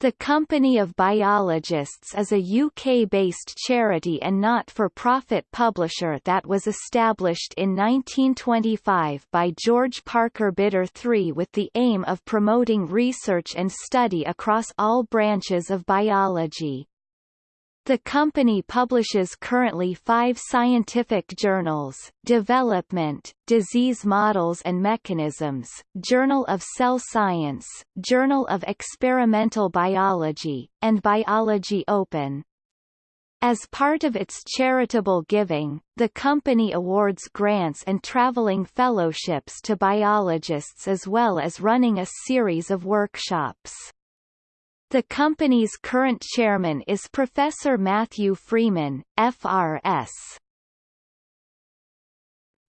The Company of Biologists is a UK-based charity and not-for-profit publisher that was established in 1925 by George Parker Bidder III with the aim of promoting research and study across all branches of biology. The company publishes currently five scientific journals, Development, Disease Models and Mechanisms, Journal of Cell Science, Journal of Experimental Biology, and Biology Open. As part of its charitable giving, the company awards grants and traveling fellowships to biologists as well as running a series of workshops. The company's current chairman is Professor Matthew Freeman, FRS.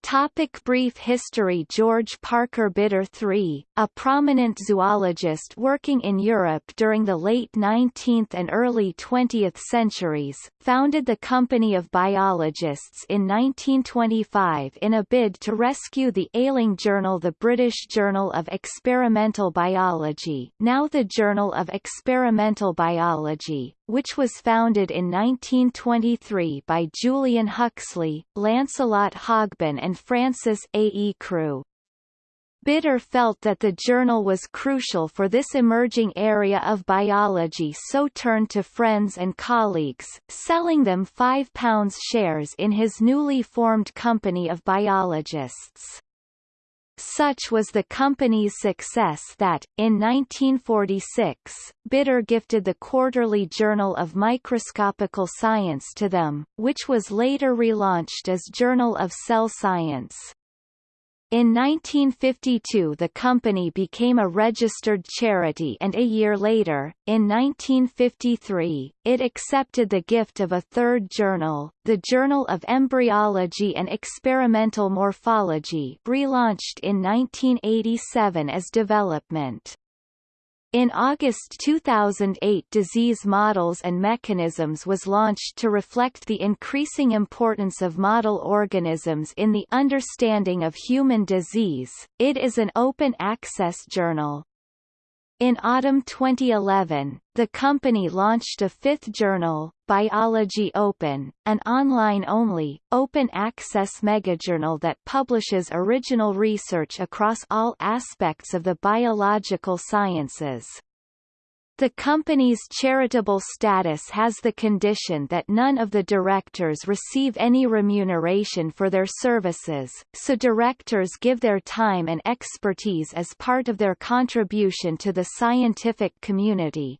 Topic brief history. George Parker Bidder III, a prominent zoologist working in Europe during the late 19th and early 20th centuries, founded the Company of Biologists in 1925 in a bid to rescue the ailing journal the British Journal of Experimental Biology now the Journal of Experimental Biology, which was founded in 1923 by Julian Huxley, Lancelot Hogben and Francis A. E. Crew. Bidder felt that the journal was crucial for this emerging area of biology so turned to friends and colleagues, selling them £5 shares in his newly formed company of biologists. Such was the company's success that, in 1946, Bidder gifted the Quarterly Journal of Microscopical Science to them, which was later relaunched as Journal of Cell Science. In 1952 the company became a registered charity and a year later, in 1953, it accepted the gift of a third journal, the Journal of Embryology and Experimental Morphology relaunched in 1987 as Development. In August 2008 Disease Models and Mechanisms was launched to reflect the increasing importance of model organisms in the understanding of human disease. It is an open-access journal. In autumn 2011, the company launched a fifth journal, Biology Open, an online-only, open-access megajournal that publishes original research across all aspects of the biological sciences. The company's charitable status has the condition that none of the directors receive any remuneration for their services, so directors give their time and expertise as part of their contribution to the scientific community.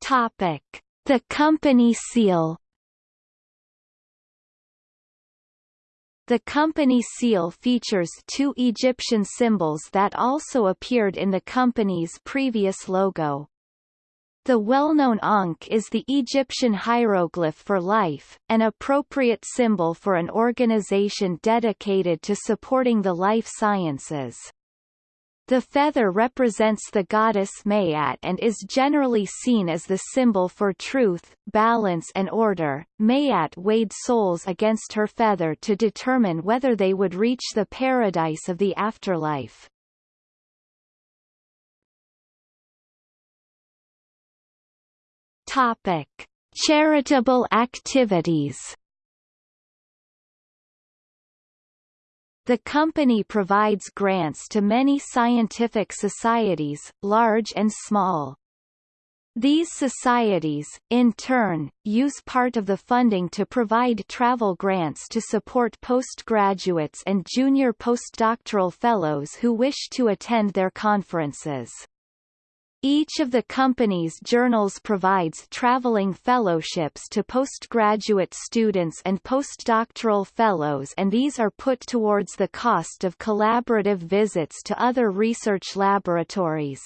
Topic: The company seal The company seal features two Egyptian symbols that also appeared in the company's previous logo. The well-known Ankh is the Egyptian hieroglyph for life, an appropriate symbol for an organization dedicated to supporting the life sciences. The feather represents the goddess Maat and is generally seen as the symbol for truth, balance and order. Maat weighed souls against her feather to determine whether they would reach the paradise of the afterlife. Topic: Charitable activities The company provides grants to many scientific societies, large and small. These societies, in turn, use part of the funding to provide travel grants to support postgraduates and junior postdoctoral fellows who wish to attend their conferences. Each of the company's journals provides traveling fellowships to postgraduate students and postdoctoral fellows and these are put towards the cost of collaborative visits to other research laboratories.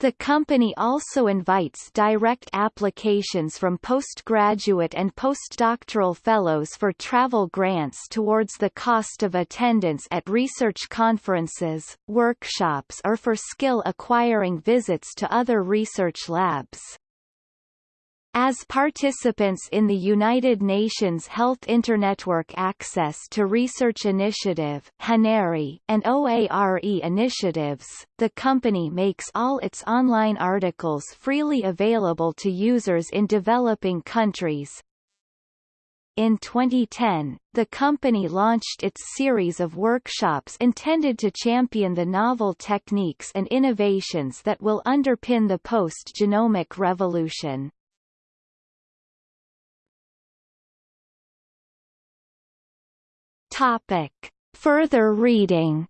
The company also invites direct applications from postgraduate and postdoctoral fellows for travel grants towards the cost of attendance at research conferences, workshops or for skill acquiring visits to other research labs. As participants in the United Nations Health Internetwork Access to Research Initiative and OARE initiatives, the company makes all its online articles freely available to users in developing countries. In 2010, the company launched its series of workshops intended to champion the novel techniques and innovations that will underpin the post-genomic revolution. Topic. Further reading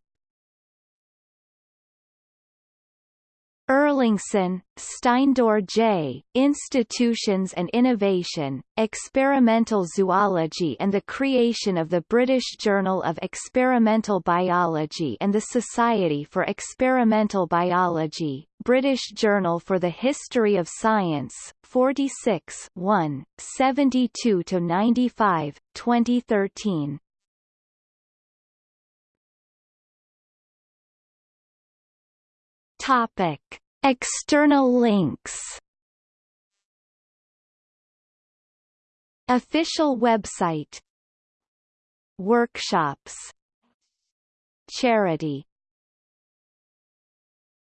Erlingsson, Steindor J., Institutions and Innovation, Experimental Zoology and the Creation of the British Journal of Experimental Biology and the Society for Experimental Biology, British Journal for the History of Science, 46 1, 72-95, 2013. Topic: External links. Official website. Workshops. Charity